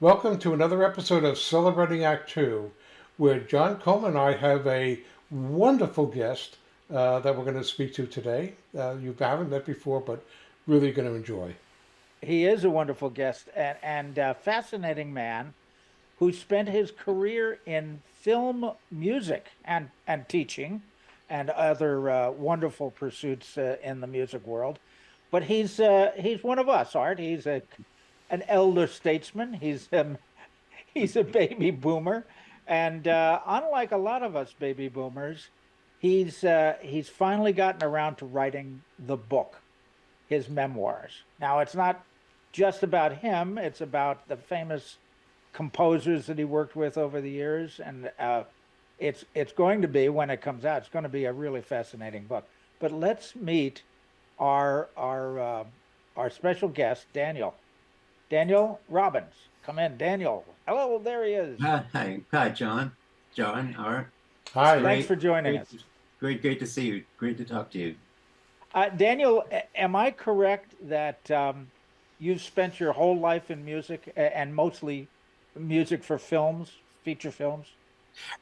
Welcome to another episode of Celebrating Act Two, where John Coleman and I have a wonderful guest uh, that we're going to speak to today. Uh, you haven't met before, but really going to enjoy. He is a wonderful guest and, and a fascinating man who spent his career in film music and, and teaching and other uh, wonderful pursuits uh, in the music world. But he's uh, he's one of us, Art. He's a an elder statesman. He's um, he's a baby boomer, and uh, unlike a lot of us baby boomers, he's uh, he's finally gotten around to writing the book, his memoirs. Now it's not just about him; it's about the famous composers that he worked with over the years, and uh, it's it's going to be when it comes out. It's going to be a really fascinating book. But let's meet our our uh, our special guest, Daniel. Daniel Robbins. Come in, Daniel. Hello, there he is. Hi, hi, John. John, Art. Hi. Thanks for joining great, us. Great, great to see you. Great to talk to you. Uh, Daniel, am I correct that um, you've spent your whole life in music and mostly music for films, feature films?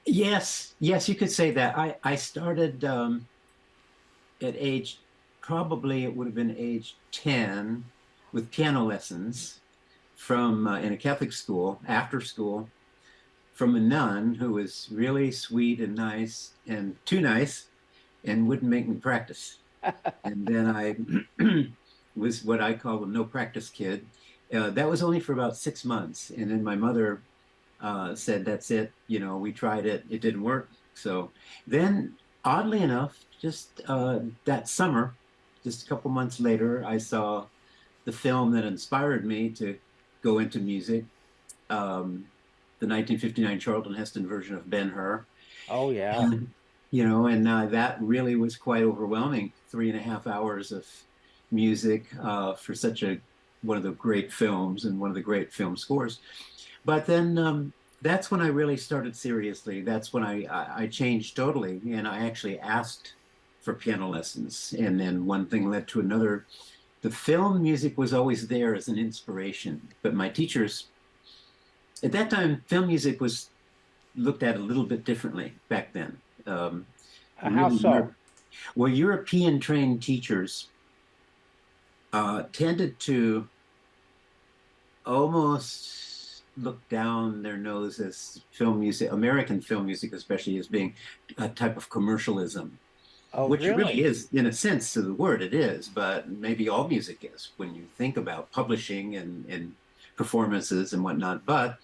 Yes, yes, you could say that. I, I started um, at age, probably it would have been age 10 with piano lessons from uh, in a Catholic school after school from a nun who was really sweet and nice and too nice and wouldn't make me practice. and then I was what I call a no practice kid. Uh, that was only for about six months. And then my mother uh, said, that's it. You know, we tried it. It didn't work. So then oddly enough, just uh, that summer, just a couple months later, I saw the film that inspired me to go into music. Um, the 1959 Charlton Heston version of Ben Hur. Oh yeah. And, you know, and uh, that really was quite overwhelming. Three and a half hours of music uh, for such a one of the great films and one of the great film scores. But then um, that's when I really started seriously. That's when I, I, I changed totally, and I actually asked for piano lessons. And then one thing led to another the film music was always there as an inspiration, but my teachers, at that time, film music was looked at a little bit differently back then. Um, uh, How really, so? Well, European trained teachers uh, tended to almost look down their nose as film music, American film music especially, as being a type of commercialism. Oh, Which really? really? is, in a sense to the word, it is, but maybe all music is when you think about publishing and, and performances and whatnot. But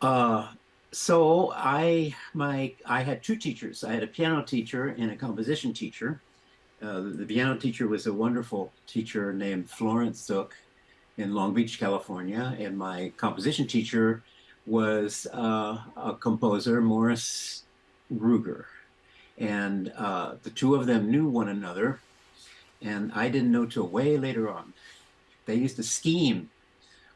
uh, so I my I had two teachers. I had a piano teacher and a composition teacher. Uh, the, the, piano teacher was a wonderful teacher named Florence Zook in Long Beach, California, and my composition teacher was uh, a composer, Morris Ruger. And uh, the two of them knew one another, and I didn't know till way later on. They used to scheme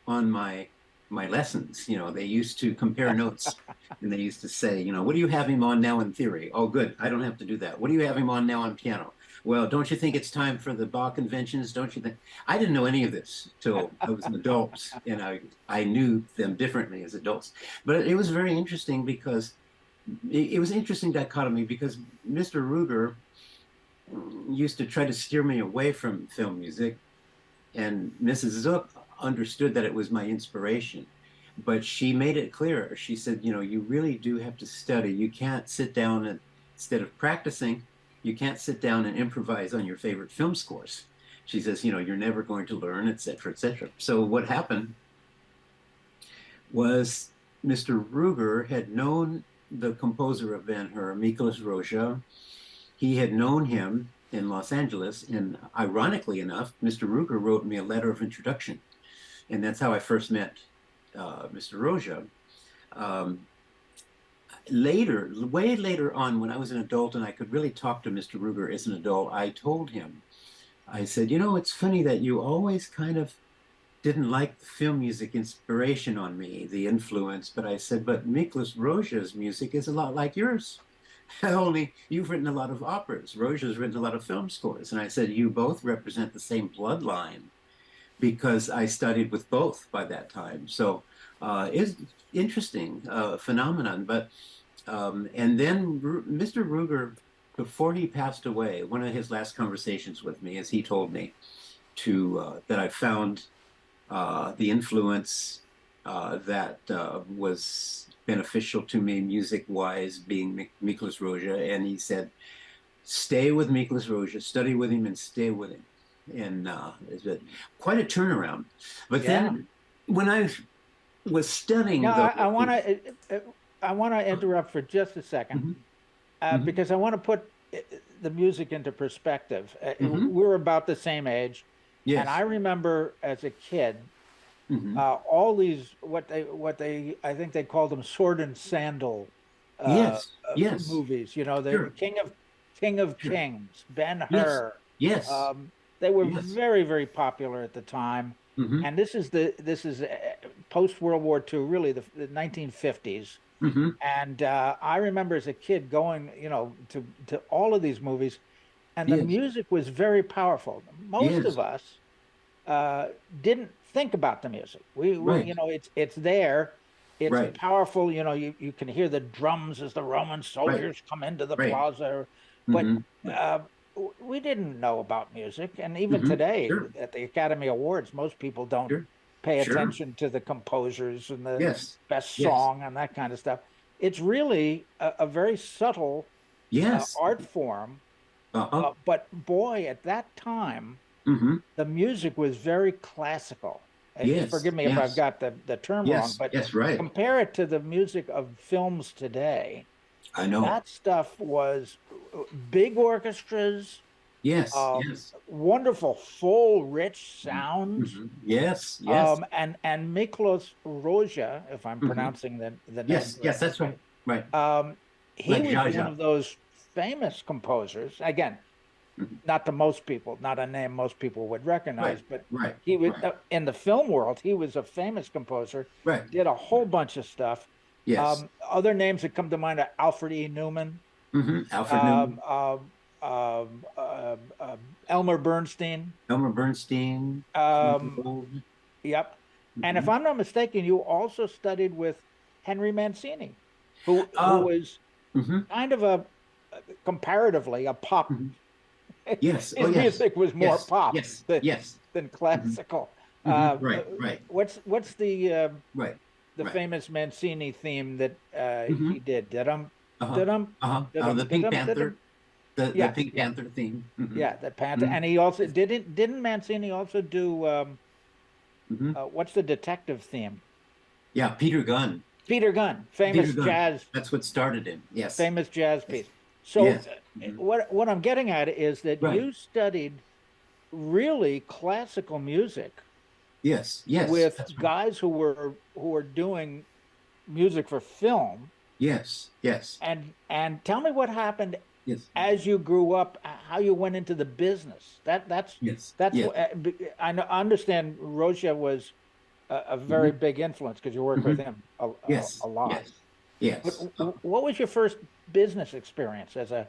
on my my lessons. You know, they used to compare notes, and they used to say, you know, what do you have him on now in theory? Oh, good, I don't have to do that. What do you have him on now on piano? Well, don't you think it's time for the Bach inventions? Don't you think? I didn't know any of this till I was an adult, and I I knew them differently as adults. But it was very interesting because it, it was an interesting dichotomy because Mr. Ruger used to try to steer me away from film music, and Mrs. Zook understood that it was my inspiration. But she made it clear. She said, you know, you really do have to study. You can't sit down and instead of practicing, you can't sit down and improvise on your favorite film scores. She says, you know, you're never going to learn, etc., etc. So what happened was Mr. Ruger had known the composer of Ben Hur, Miklos Rozsa. He had known him in Los Angeles, and ironically enough, Mr. Ruger wrote me a letter of introduction. And that's how I first met uh, Mr. Rozsa. Um, later, way later on, when I was an adult and I could really talk to Mr. Ruger as an adult, I told him, I said, you know, it's funny that you always kind of didn't like the film music inspiration on me, the influence, but I said, but Miklos Rozsa's music is a lot like yours. Only you've written a lot of operas. Rozsa's written a lot of film scores. And I said, you both represent the same bloodline because I studied with both by that time. So uh, is interesting uh, phenomenon. But um, and then R Mr. Ruger, before he passed away, one of his last conversations with me, as he told me, to uh, that I found uh, the influence uh, that uh, was beneficial to me music-wise, being Miklos Rozsa, and he said, "Stay with Miklos Rozsa, study with him, and stay with him." And uh, it's a, quite a turnaround. But yeah. then, when I was studying, no, the, I want to, uh, uh, I want to interrupt for just a 2nd mm -hmm. mm -hmm. because I want to put the music into perspective. Mm -hmm. We're about the same age. Yes. And I remember as a kid, mm-hmm. uh, all these what they what they I think they called them sword and sandal. Uh, yes. Uh, yes. Movies. You know, the sure. King of King of sure. Kings, Ben Hur. Yes. yes. Um, they were yes. very very popular at the time. Mm-hmm. And this is the this is uh, post World War II, really the, the 1950s. Mm-hmm. And uh, I remember as a kid going, you know, to to all of these movies and the yes. music was very powerful. Most yes. of us uh, didn't think about the music. We, right. you know, it's it's there. It's right. powerful. You know, you, you can hear the drums as the Roman soldiers right. come into the plaza. But mm-hmm. uh, we didn't know about music, and even mm-hmm. today sure. at the Academy Awards, most people don't sure. pay sure. attention to the composers and the yes. best song yes. and that kind of stuff. It's really a, a very subtle uh, yes. uh, art form uh-huh. Uh, but boy, at that time, mm-hmm. the music was very classical. Yes, Forgive me yes. if I've got the, the term yes, wrong, but yes, right. compare it to the music of films today. I know. That stuff was uh, big orchestras. Yes, um, yes. Wonderful, full, rich sounds. Mm-hmm. Yes, yes. Um, and and Miklos Rozsa, if I'm mm-hmm. pronouncing the the name. Yes, yes, that's right. Right. Um, he like was Jaja. one of those famous composers. Again, mm-hmm. not to most people, not a name most people would recognize, right, but right, he was right. uh, in the film world. He was a famous composer. Right. Did a whole bunch of stuff. Yes. Um, other names that come to mind are Alfred E. Newman. Mm-hmm. Alfred um, Newman. Um, uh, Elmer Bernstein. Elmer Bernstein. Um, yep. Mm-hmm. And if I'm not mistaken, you also studied with Henry Mancini, who, who oh. was mm-hmm. kind of a comparatively a pop. Mm-hmm. Yes, his oh, yes. music was more yes. pop yes. Than, yes. than classical. Mm-hmm. Uh, right, right. What's what's the uh, right the right. famous Mancini theme that uh, mm-hmm. he did? Did um, uh-huh. did um, uh-huh. uh, the Pink Panther. The, yeah. the Pink. Panther theme. Mm-hmm. Yeah, the Panther, mm-hmm. and he also didn't didn't Mancini also do um, mm-hmm. uh, what's the detective theme? Yeah, Peter Gunn. Peter Gunn, famous Peter Gunn. jazz. That's what started him. Yes. Famous jazz piece. So yes. Uh, what what I'm getting at is that right. you studied really classical music. Yes, yes. With right. guys who were who were doing music for film. Yes, yes. And and tell me what happened yes. as you grew up, how you went into the business. That that's yes. That's yes. What, uh, I understand Rozsa was a, a very mm-hmm. big influence because you worked mm-hmm. with him a, yes. a, a lot. Yes. Yes. But what was your first business experience as a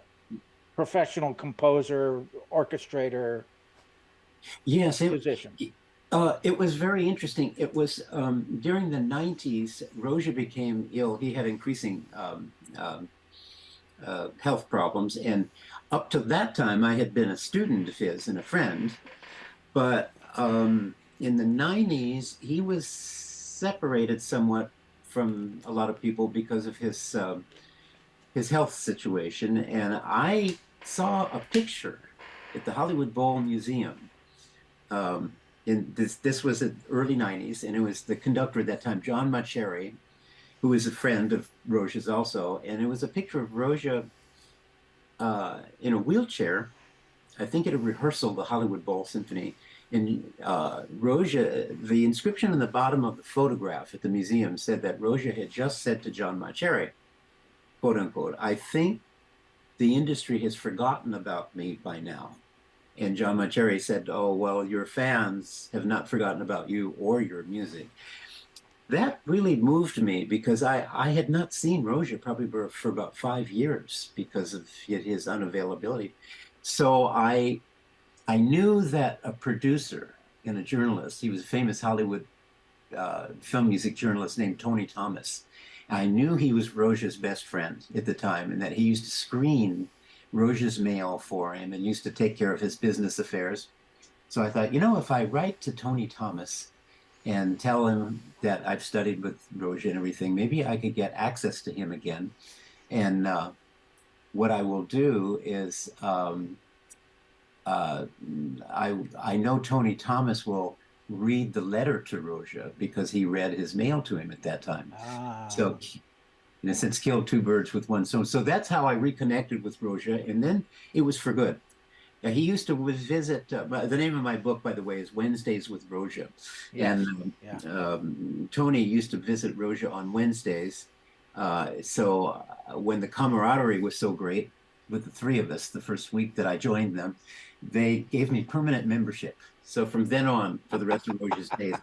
professional composer, orchestrator, yes, it. Uh, it was very interesting. It was um, during the 90s, Rozsa became ill. He had increasing um, um, uh, health problems. And up to that time, I had been a student of his and a friend. But um, in the 90s, he was separated somewhat from a lot of people because of his um, his health situation, and I saw a picture at the Hollywood Bowl Museum. Um, in this, this was in early '90s, and it was the conductor at that time, John Mauceri, who was a friend of Rozsa's also, and it was a picture of Rozsa uh, in a wheelchair, I think at a rehearsal of the Hollywood Bowl Symphony. And uh, Rozsa, the inscription on the bottom of the photograph at the museum said that Rozsa had just said to John Mauceri, quote unquote, I think the industry has forgotten about me by now. And John Mauceri said, Oh, well, your fans have not forgotten about you or your music. That really moved me because I, I had not seen Rozsa probably for, for about five years because of his unavailability. So I, I knew that a producer and a journalist, he was a famous Hollywood uh, film music journalist named Tony Thomas. I knew he was Rozsa's best friend at the time and that he used to screen Rozsa's mail for him and used to take care of his business affairs. So I thought, you know, if I write to Tony Thomas and tell him that I've studied with Rozsa and everything, maybe I could get access to him again. And uh, what I will do is um, uh, I, I know Tony Thomas will read the letter to Rozsa because he read his mail to him at that time. Ah. So, in a sense, killed two birds with one stone. So that's how I reconnected with Rozsa, and then it was for good. Yeah, he used to visit. Uh, the name of my book, by the way, is Wednesdays with Rozsa, yes. and um, yeah. um, Tony used to visit Rozsa on Wednesdays. Uh, so uh, when the camaraderie was so great with the three of us, the first week that I joined them, they gave me permanent membership. So from then on, for the rest of Rozsa's days,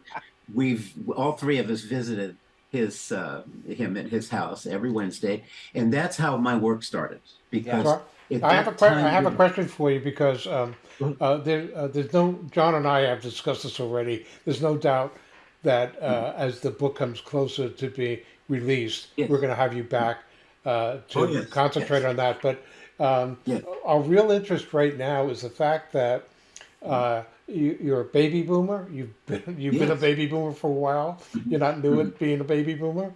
we've all three of us visited his uh, him at his house every Wednesday, and that's how my work started. Because yeah. I have a que- I have a question for you because um, uh, there uh, there's no John and I have discussed this already. There's no doubt that uh, mm-hmm. as the book comes closer to be released, yes. we're going to have you back uh, to oh, yes. concentrate yes. on that. But um, our real interest right now is the fact that uh, you, are a baby boomer. You've been you've yes. been a baby boomer for a while. You're not new at being a baby boomer,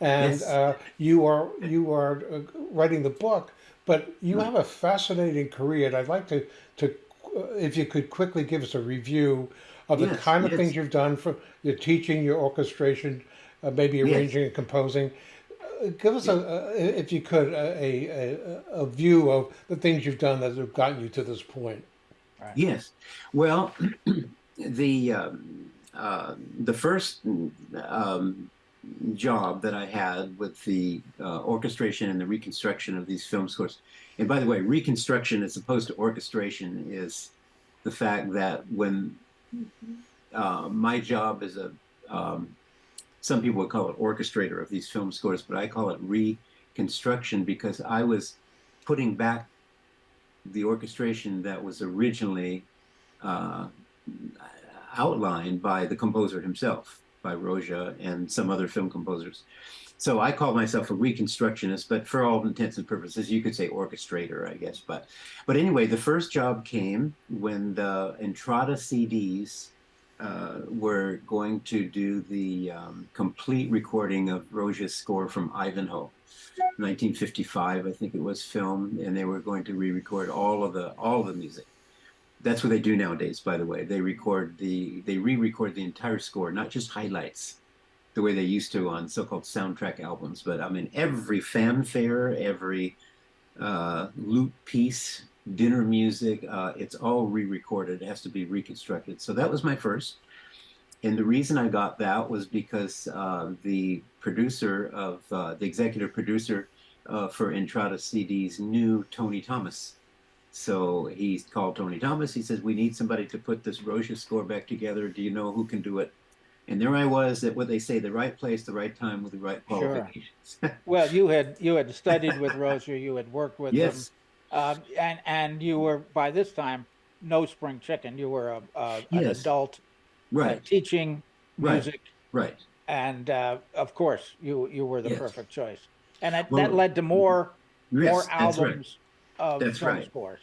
and yes. uh, you are you are uh, writing the book. But you have a fascinating career, and I'd like to to uh, if you could quickly give us a review of the yes, kind of things you've done for your teaching, your orchestration, uh, maybe arranging and composing. Give us a, a, if you could, a, a, a view of the things you've done that have gotten you to this point. Right. Yes. Well, the um, uh, the first um, job that I had with the uh, orchestration and the reconstruction of these film scores, and by the way, reconstruction as opposed to orchestration is the fact that when uh, my job is a um, some people would call it orchestrator of these film scores, but I call it reconstruction because I was putting back the orchestration that was originally uh, outlined by the composer himself, by Rozsa and some other film composers. So I call myself a reconstructionist, but for all intents and purposes, you could say orchestrator, I guess. But, but anyway, the first job came when the Entrada CDs uh, were going to do the um, complete recording of Rozsa's score from Ivanhoe. 1955, I think it was filmed, and they were going to re-record all of the all of the music. That's what they do nowadays, by the way. They record the they re-record the entire score, not just highlights, the way they used to on so-called soundtrack albums. But I mean, every fanfare, every uh, loop piece, dinner music, uh, it's all re-recorded. It has to be reconstructed. So that was my first. And the reason I got that was because uh, the producer of uh, the executive producer uh, for Entrada CDs knew Tony Thomas. So he called Tony Thomas. He says, "We need somebody to put this Rozsa score back together. Do you know who can do it?" And there I was at what they say the right place, the right time, with the right qualifications. Sure. well, you had you had studied with Rozsa, you had worked with yes. him, um, and and you were by this time no spring chicken. You were a, a yes. an adult, right? Uh, teaching music, right? right and uh, of course you you were the yes. perfect choice, and that, well, that led to more yes, more albums right. of that's film right. scores.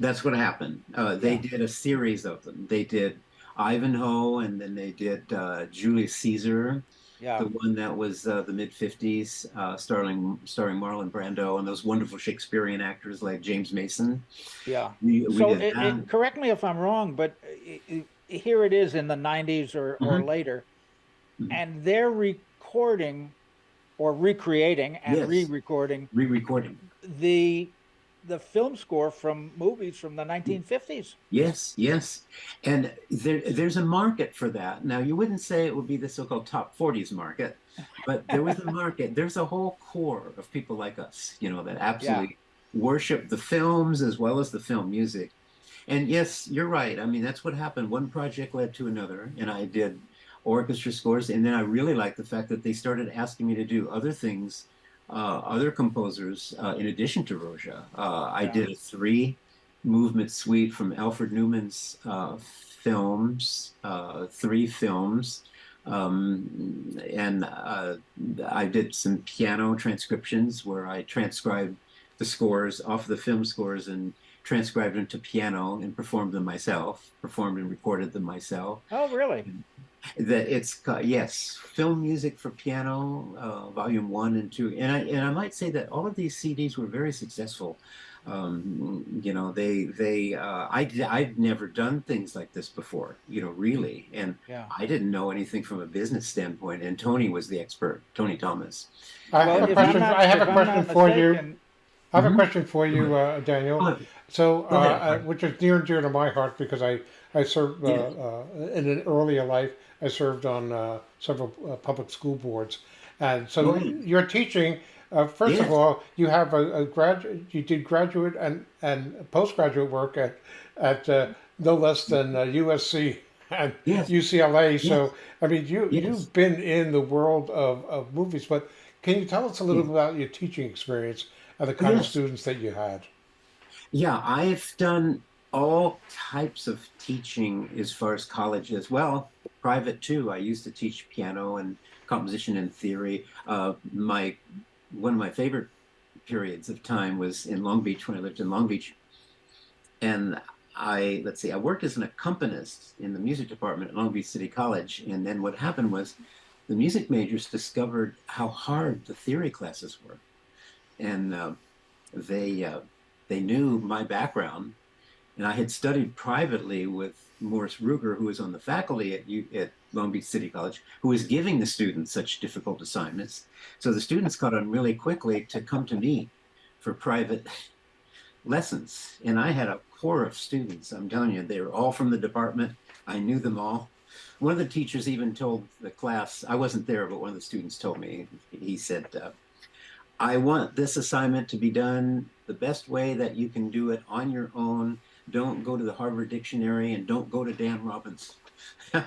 That's what happened. Uh, they yeah. did a series of them. They did Ivanhoe, and then they did uh, Julius Caesar. Yeah. The one that was uh, the mid '50s, uh, starring starring Marlon Brando and those wonderful Shakespearean actors like James Mason. Yeah. We, we so, it, it, correct me if I'm wrong, but it, here it is in the '90s or, mm-hmm. or later Mm-hmm. and they're recording or recreating and yes. re-recording re-recording the the film score from movies from the 1950s. Yes, yes. And there, there's a market for that. Now, you wouldn't say it would be the so called top 40s market, but there was a market. There's a whole core of people like us, you know, that absolutely yeah. worship the films as well as the film music. And yes, you're right. I mean, that's what happened. One project led to another, and I did orchestra scores. And then I really liked the fact that they started asking me to do other things, uh, other composers, uh, in addition to Rozsa. Uh, I did a three movement suite from Alfred Newman's uh, films, uh, three films. Um, and uh, I did some piano transcriptions where I transcribed the scores off the film scores and transcribed them to piano and performed them myself, performed and recorded them myself. Oh, really? That it's yes, film music for piano, uh, volume one and two, and I and I might say that all of these CDs were very successful. Um, you know, they they uh, I I've never done things like this before. You know, really, and yeah. I didn't know anything from a business standpoint. And Tony was the expert, Tony Thomas. I have a question. Not, I have a question for mistaken, you. I have mm-hmm. a question for you, uh, Daniel. So, uh, uh, which is near and dear to my heart because I I served uh, uh, in an earlier life. I served on uh, several public school boards, and so mm-hmm. you're teaching. first yes. of all, you have a, a graduate. You did graduate and and postgraduate work at at no less than USC and yes. UCLA. So, yes. I mean, you you've been in the world of, of movies, but can you tell us a little bit about your teaching experience and the kind of students that you had? Yeah, I've done all types of teaching as far as college as well, private too. I used to teach piano and composition and theory. Uh, my one of my favorite periods of time was in Long Beach when I lived in Long Beach, and I let's see, I worked as an accompanist in the music department at Long Beach City College, and then what happened was the music majors discovered how hard the theory classes were, and uh, they uh, they knew my background, and I had studied privately with Morris Ruger, who was on the faculty at, U, at Long Beach City College, who was giving the students such difficult assignments. So the students caught on really quickly to come to me for private lessons. And I had a core of students. I'm telling you, they were all from the department. I knew them all. One of the teachers even told the class, I wasn't there, but one of the students told me, he said, uh, I want this assignment to be done the best way that you can do it on your own. Don't go to the Harvard Dictionary and don't go to Dan Robbins. so,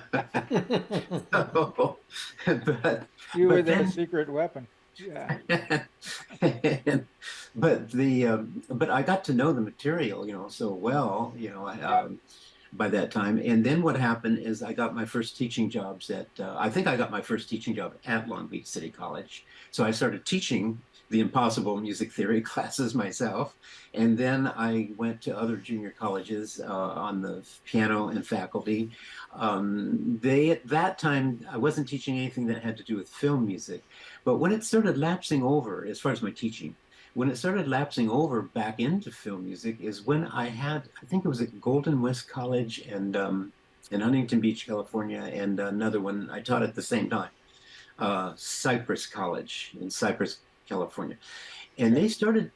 but, you were the secret weapon. Yeah. but the um, but I got to know the material, you know, so well, you know, um, by that time. And then what happened is I got my first teaching jobs at uh, I think I got my first teaching job at Long Beach City College. So I started teaching the impossible music theory classes myself. And then I went to other junior colleges uh, on the piano and faculty. Um, they, at that time, I wasn't teaching anything that had to do with film music. But when it started lapsing over, as far as my teaching, when it started lapsing over back into film music is when I had, I think it was at Golden West College and um, in Huntington Beach, California, and another one I taught at the same time, uh, Cypress College in Cypress, California. And they started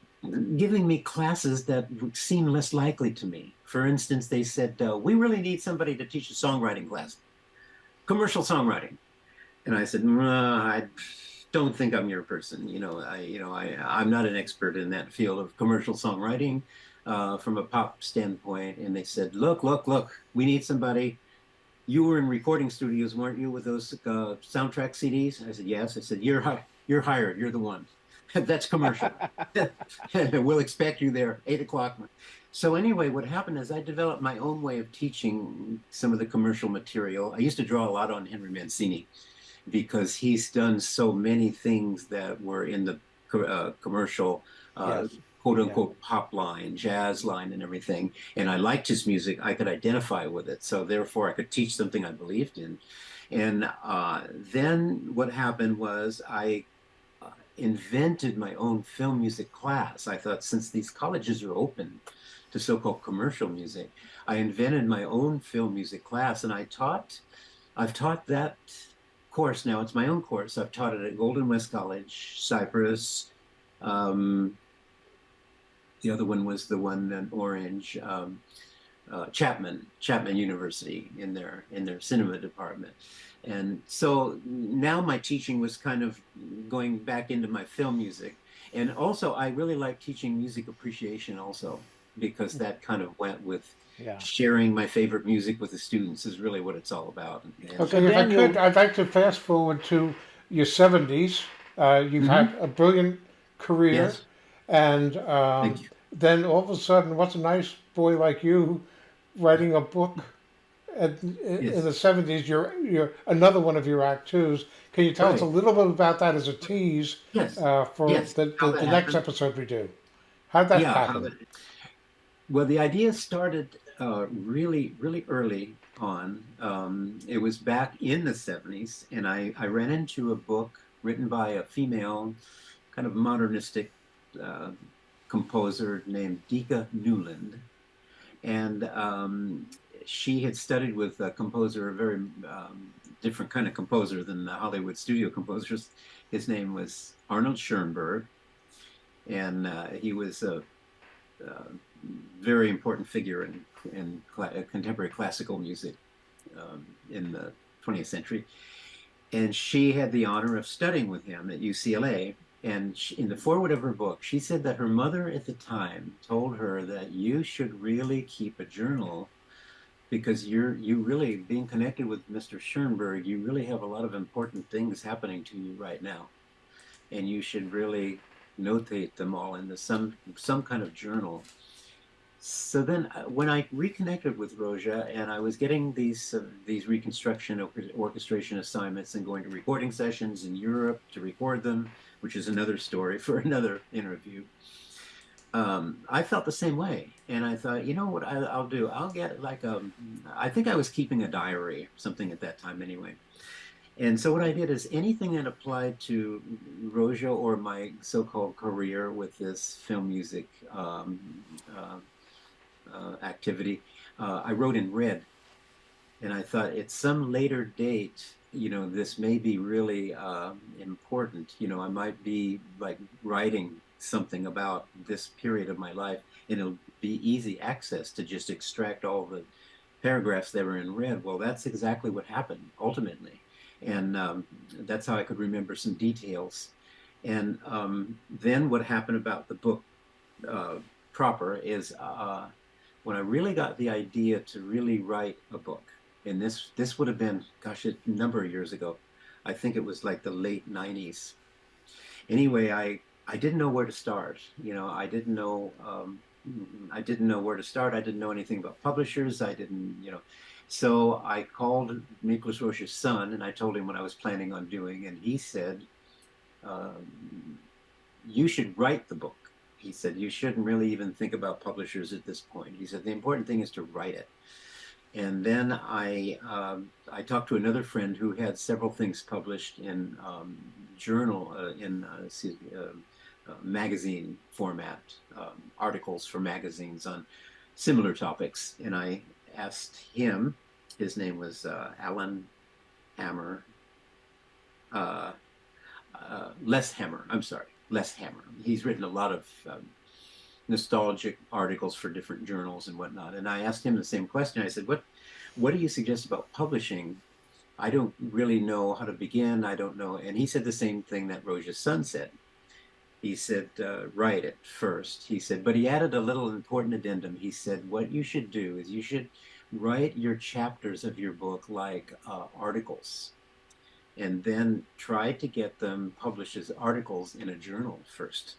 giving me classes that seemed less likely to me. For instance, they said, uh, we really need somebody to teach a songwriting class, commercial songwriting. And I said, I don't think I'm your person. You know, I, you know, I, I'm not an expert in that field of commercial songwriting uh, from a pop standpoint. And they said, look, look, look, we need somebody. You were in recording studios, weren't you, with those uh, soundtrack CDs? I said, yes. I said, you're, hi- you're hired. You're the one. That's commercial. we'll expect you there, eight o'clock. So anyway, what happened is I developed my own way of teaching some of the commercial material. I used to draw a lot on Henry Mancini because he's done so many things that were in the uh, commercial uh, yes. quote unquote yeah. pop line, jazz line, and everything. And I liked his music. I could identify with it. So therefore, I could teach something I believed in. And uh, then what happened was I invented my own film music class. I thought since these colleges are open to so-called commercial music, I invented my own film music class and I taught, I've taught that course now. It's my own course. I've taught it at Golden West College, Cypress. Um, the other one was the one in Orange, um, uh, Chapman, Chapman University in their in their cinema department. And so now my teaching was kind of going back into my film music. And also, I really like teaching music appreciation also, because mm. that kind of went with yeah. sharing my favorite music with the students is really what it's all about. And okay, if I could, I'd like to fast forward to your 70s. Uh, you've mm-hmm. had a brilliant career. Yes. And um, then all of a sudden, what's a nice boy like you writing a book at, in yes. the seventies, you're you're another one of your act twos. Can you tell right. us a little bit about that as a tease yes. uh, for yes. the, the, the next episode we do? How'd that yeah, happen? How well, the idea started uh, really, really early on. Um, it was back in the 70s, and I, I ran into a book written by a female, kind of modernistic uh, composer named Dika Newlin. And um, she had studied with a composer, a very um, different kind of composer than the Hollywood studio composers. His name was Arnold Schoenberg, and uh, he was a, a, very important figure in, in cl contemporary classical music um, in the 20th century. And she had the honor of studying with him at UCLA. And she, in the foreword of her book, she said that her mother at the time told her that you should really keep a journal because you're you really being connected with Mr. Schoenberg, you really have a lot of important things happening to you right now, and you should really notate them all into some some kind of journal. So then, uh, when I reconnected with Rozsa, and I was getting these uh, these reconstruction orchestration assignments and going to recording sessions in Europe to record them, which is another story for another interview um, I felt the same way. And I thought, you know what I, will do? I'll get like a, I think I was keeping a diary, something at that time anyway. And so what I did is anything that applied to Rozsa or my so-called career with this film music um, uh, uh, activity, uh, I wrote in red. And I thought at some later date, you know, this may be really uh, important. You know, I might be like writing something about this period of my life, and it'll be easy access to just extract all the paragraphs that were in red. Well, that's exactly what happened ultimately, and um, that's how I could remember some details. And um, then what happened about the book uh, proper is uh, when I really got the idea to really write a book, and this this would have been, gosh, a number of years ago. I think it was like the late 90s. Anyway, I I didn't know where to start. You know, I didn't know. Um, I didn't know where to start. I didn't know anything about publishers. I didn't, you know. So I called Miklos Rozsa's son and I told him what I was planning on doing, and he said, um, "You should write the book." He said, "You shouldn't really even think about publishers at this point." He said, "The important thing is to write it." And then I um, I talked to another friend who had several things published in um, journal uh, in uh, excuse me, uh, uh, magazine format, um, articles for magazines on similar topics. And I asked him, his name was uh, Alan Hammer, uh, uh, Les Hammer, I'm sorry, Les Hammer. He's written a lot of um, nostalgic articles for different journals and whatnot. And I asked him the same question. I said, what, what do you suggest about publishing? I don't really know how to begin. I don't know. And he said the same thing that Rozsa's son said he said, uh, write it first. He said, but he added a little important addendum. He said, what you should do is you should write your chapters of your book like uh, articles and then try to get them published as articles in a journal first.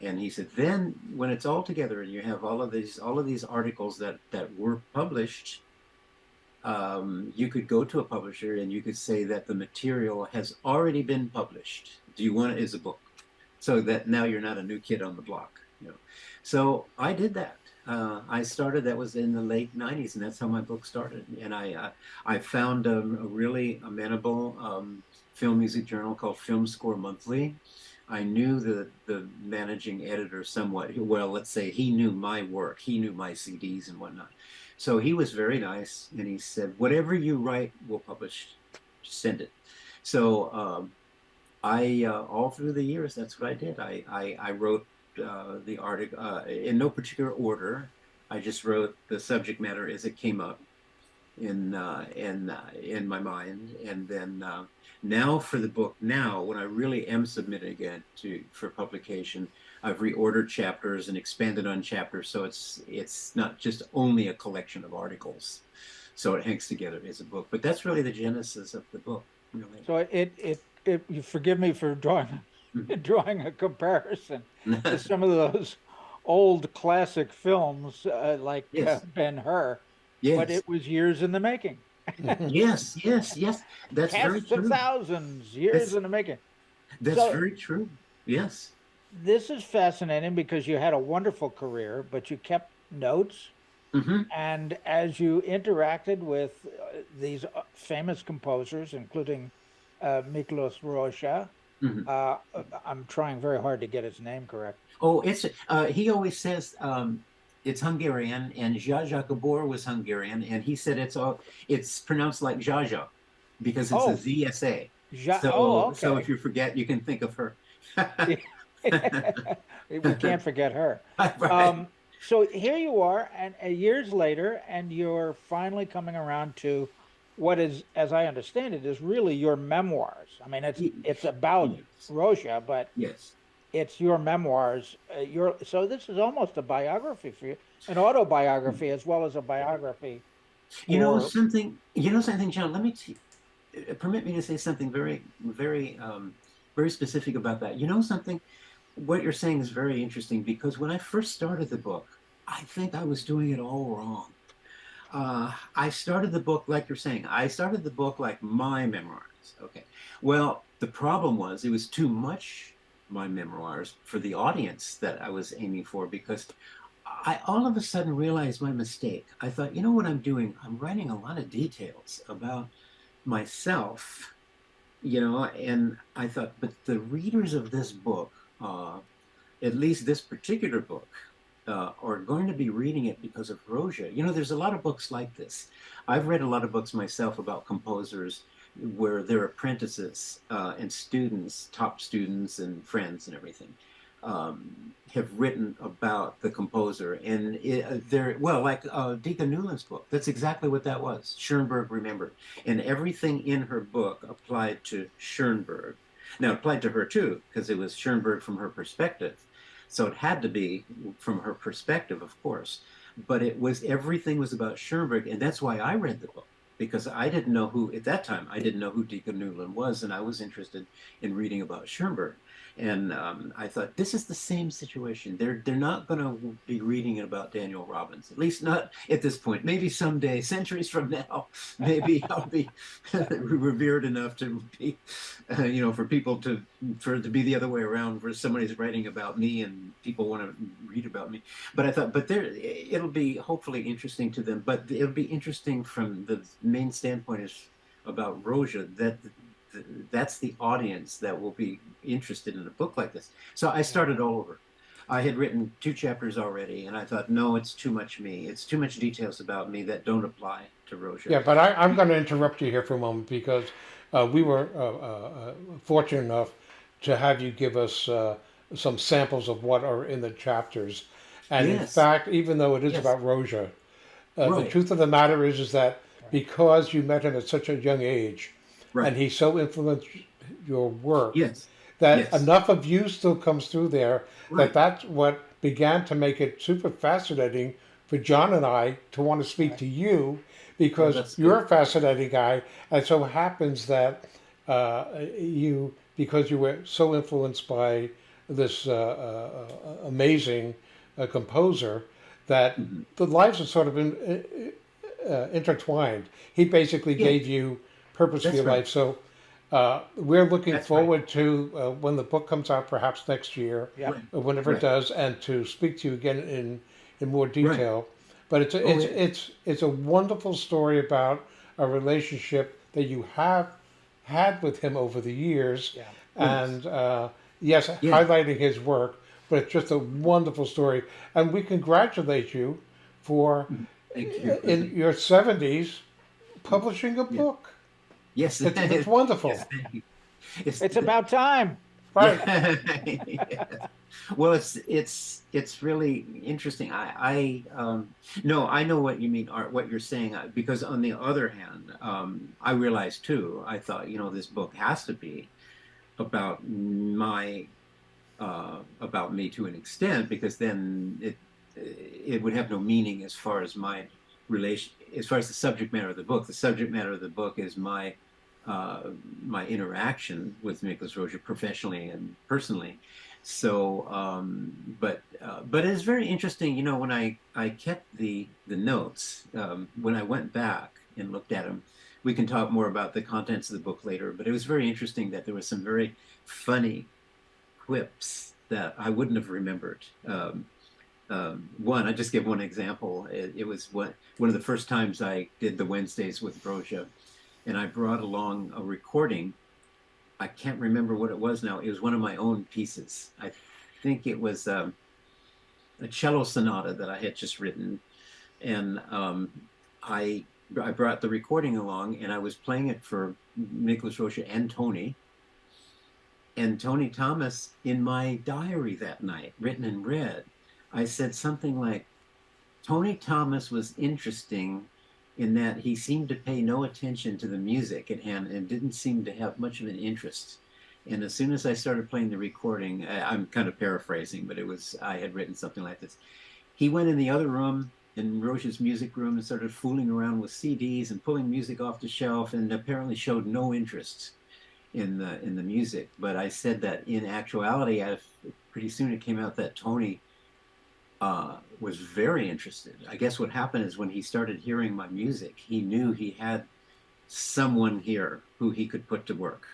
And he said, then when it's all together and you have all of these, all of these articles that, that were published, um, you could go to a publisher and you could say that the material has already been published. Do you want it as a book? So that now you're not a new kid on the block. You know, so I did that. Uh, I started. That was in the late '90s, and that's how my book started. And I uh, I found a, a really amenable um, film music journal called Film Score Monthly. I knew the the managing editor somewhat. Well, let's say he knew my work. He knew my CDs and whatnot. So he was very nice, and he said, "Whatever you write, we'll publish. Send it." So um, I uh, all through the years, that's what I did. I I, I wrote uh, the article uh, in no particular order. I just wrote the subject matter as it came up in uh, in uh, in my mind, and then uh, now for the book. Now, when I really am submitting it to for publication, I've reordered chapters and expanded on chapters, so it's it's not just only a collection of articles. So it hangs together as a book. But that's really the genesis of the book. Really. So it it if you forgive me for drawing drawing a comparison to some of those old classic films uh, like uh, yes. uh, Ben Hur. yes. but it was years in the making. yes, yes, yes. That's Casts very true. thousands, years that's, in the making. That's so, very true. Yes. This is fascinating because you had a wonderful career, but you kept notes. Mm-hmm. And as you interacted with uh, these uh, famous composers, including uh, Miklos Rozsa, mm-hmm. uh, I'm trying very hard to get his name correct. Oh, it's uh, he always says um, it's Hungarian, and Zsa Gabor was Hungarian, and he said it's all it's pronounced like Jaja because it's oh. a ZSA. Ja- so, oh, okay. so if you forget, you can think of her. we can't forget her. right. um, so here you are, and uh, years later, and you're finally coming around to what is, as I understand it, is really your memoirs. I mean, it's it's about yes. Rozsa, but yes, it's your memoirs. Uh, your so this is almost a biography for you, an autobiography as well as a biography. You know something. You know something, John. Let me t- uh, permit me to say something very, very, um, very specific about that. You know something. What you're saying is very interesting because when I first started the book, I think I was doing it all wrong. Uh, I started the book like you're saying. I started the book like my memoirs. Okay. Well, the problem was it was too much my memoirs for the audience that I was aiming for because I all of a sudden realized my mistake. I thought, you know what I'm doing? I'm writing a lot of details about myself, you know, and I thought, but the readers of this book, uh, at least this particular book, uh, are going to be reading it because of Rozsa. You know, there's a lot of books like this. I've read a lot of books myself about composers where their apprentices uh, and students, top students and friends and everything, um, have written about the composer. And it, uh, they're, well, like uh, Dika Newlin's book, that's exactly what that was. Schoenberg remembered. And everything in her book applied to Schoenberg. Now, it applied to her too, because it was Schoenberg from her perspective. So it had to be from her perspective, of course. But it was everything was about Schoenberg, and that's why I read the book because I didn't know who at that time I didn't know who Dika Newlin was, and I was interested in reading about Schoenberg. And um, I thought this is the same situation. They're they're not going to be reading about Daniel Robbins, at least not at this point. Maybe someday, centuries from now, maybe I'll be revered enough to be, uh, you know, for people to for it to be the other way around, where somebody's writing about me and people want to read about me. But I thought, but there, it'll be hopefully interesting to them. But it'll be interesting from the main standpoint is about Rozsa that that's the audience that will be interested in a book like this. So I started all over. I had written two chapters already, and I thought, no, it's too much me. It's too much details about me that don't apply to Rozsa. Yeah, but I, am going to interrupt you here for a moment because uh, we were uh, uh, fortunate enough to have you give us uh, some samples of what are in the chapters. And yes. in fact, even though it is yes. about Rozsa, uh, right. the truth of the matter is, is that because you met him at such a young age, right. and he so influenced your work. Yes. That yes. enough of you still comes through there right. that that's what began to make it super fascinating for John and I to want to speak to you because oh, you're good. a fascinating guy, and so happens that uh, you because you were so influenced by this uh, uh, amazing uh, composer that mm-hmm. the lives are sort of in, uh, intertwined. He basically yeah. gave you purpose That's for your right. life. So uh, we're looking That's forward right. to uh, when the book comes out, perhaps next year, yeah. Whenever right. it does, and to speak to you again in in more detail. But it's a, oh, it's yeah. it's it's a wonderful story about a relationship that you have had with him over the years, yeah. and uh, yes, highlighting his work. But it's just a wonderful story, and we congratulate you for you. in your seventies publishing a book. Yes, it's, it's wonderful. Yes, it's, it's about time. Right. well, it's it's it's really interesting. I I um, no, I know what you mean, Art. What you're saying, uh, because on the other hand, um, I realized too. I thought, you know, this book has to be about my uh, about me to an extent, because then it it would have no meaning as far as my relation, as far as the subject matter of the book. The subject matter of the book is my uh, my interaction with Miklos Rozsa professionally and personally. So, um, but uh, but it's very interesting. You know, when I I kept the the notes um, when I went back and looked at them, we can talk more about the contents of the book later. But it was very interesting that there was some very funny quips that I wouldn't have remembered. Um, um, one, I just give one example. It, it, was one, one of the first times I did the Wednesdays with Rozsa, and I brought along a recording. I can't remember what it was now. It was one of my own pieces. I think it was um, a cello sonata that I had just written, and um, I I brought the recording along, and I was playing it for Nicholas Rozsa and Tony. And Tony Thomas in my diary that night, written in red, I said something like, Tony Thomas was interesting in that he seemed to pay no attention to the music at hand and didn't seem to have much of an interest. And as soon as I started playing the recording, I, am kind of paraphrasing, but it was, I had written something like this. He went in the other room, in Rozsa's music room, and started fooling around with CDs and pulling music off the shelf and apparently showed no interest in the, in the music. But I said that in actuality, I, pretty soon it came out that Tony uh, was very interested. I guess what happened is when he started hearing my music, he knew he had someone here who he could put to work,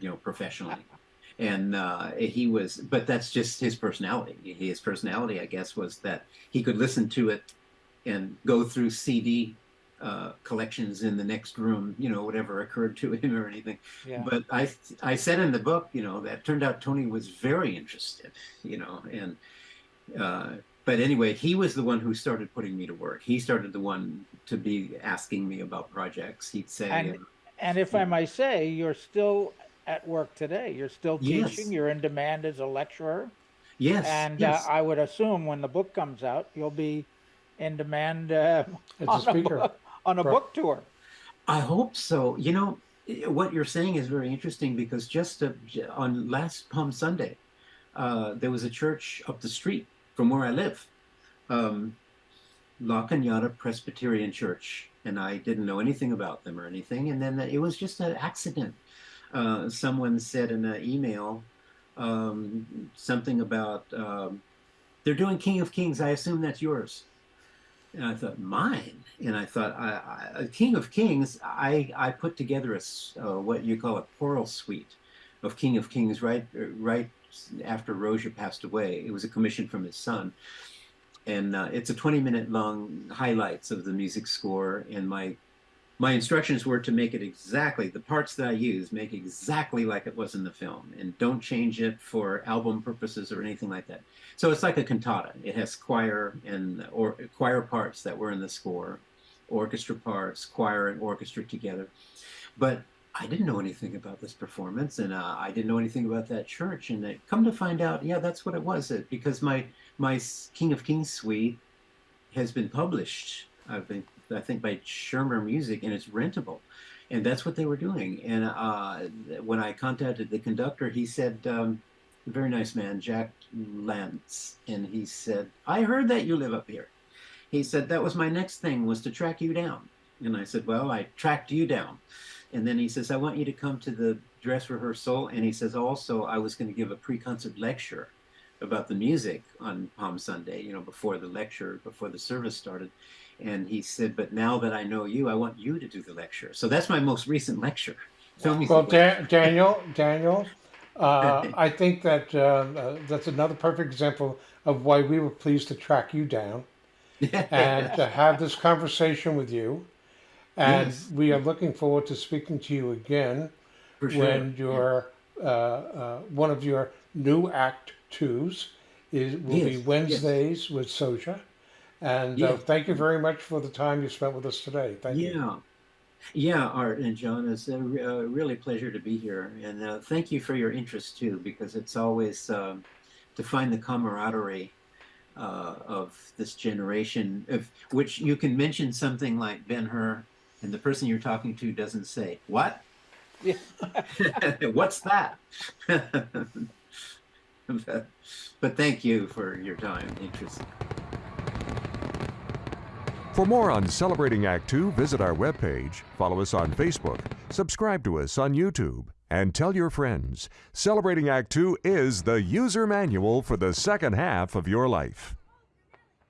you know, professionally. And uh, he was, but that's just his personality. His personality, I guess, was that he could listen to it and go through CD uh, collections in the next room, you know, whatever occurred to him or anything. Yeah. But I, I said in the book, you know, that turned out Tony was very interested, you know, and uh, but anyway, he was the one who started putting me to work. He started the one to be asking me about projects. He'd say, and, uh, and if I may say, you're still at work today. You're still teaching. Yes. You're in demand as a lecturer. Yes. And uh, yes. Uh, I would assume when the book comes out, you'll be in demand uh, on, a speaker. A, on a book tour. I hope so. You know, what you're saying is very interesting because just on last Palm Sunday, uh, there was a church up the street from where I live, um, La Cañada Presbyterian Church, and I didn't know anything about them or anything. And then it was just an accident. Uh, someone said in an email um, something about um, they're doing King of Kings. I assume that's yours. And I thought mine. And I thought I, I, King of Kings. I I put together a uh, what you call a choral suite of King of Kings right right after Rozsa passed away. It was a commission from his son. And uh, it's a 20 minute long highlights of the music score. And my my instructions were to make it exactly the parts that I use, make exactly like it was in the film, and don't change it for album purposes or anything like that. So it's like a cantata. It has choir and or choir parts that were in the score, orchestra parts, choir and orchestra together. But I didn't know anything about this performance, and uh, I didn't know anything about that church. And I come to find out, yeah, that's what it was. It because my my King of Kings suite has been published. I've been, I think, by Schirmer Music, and it's rentable. And that's what they were doing. And uh, when I contacted the conductor, he said, um, very nice man, Jack Lance, and he said, I heard that you live up here. He said, that was my next thing was to track you down. And I said, well, I tracked you down. And then he says, I want you to come to the dress rehearsal. And he says, also, I was going to give a pre-concert lecture about the music on Palm Sunday, you know, before the lecture, before the service started. And he said, but now that I know you, I want you to do the lecture. So that's my most recent lecture. well, Da- Daniel, Daniel, uh, I think that uh, uh, that's another perfect example of why we were pleased to track you down and to have this conversation with you. And yes. we are looking forward to speaking to you again sure. when your uh, uh, one of your new Act Twos is will yes. be Wednesdays yes. with Rozsa. And uh, thank you very much for the time you spent with us today. Thank yeah. you. Yeah, Art and John, it's a, a really pleasure to be here. And uh, thank you for your interest too, because it's always um, to find the camaraderie uh, of this generation, of which you can mention something like Ben Hur and the person you're talking to doesn't say, what? Yeah. What's that? but, but thank you for your time interest. For more on Celebrating Act Two, visit our webpage, follow us on Facebook, subscribe to us on YouTube, and tell your friends. Celebrating Act Two is the user manual for the second half of your life.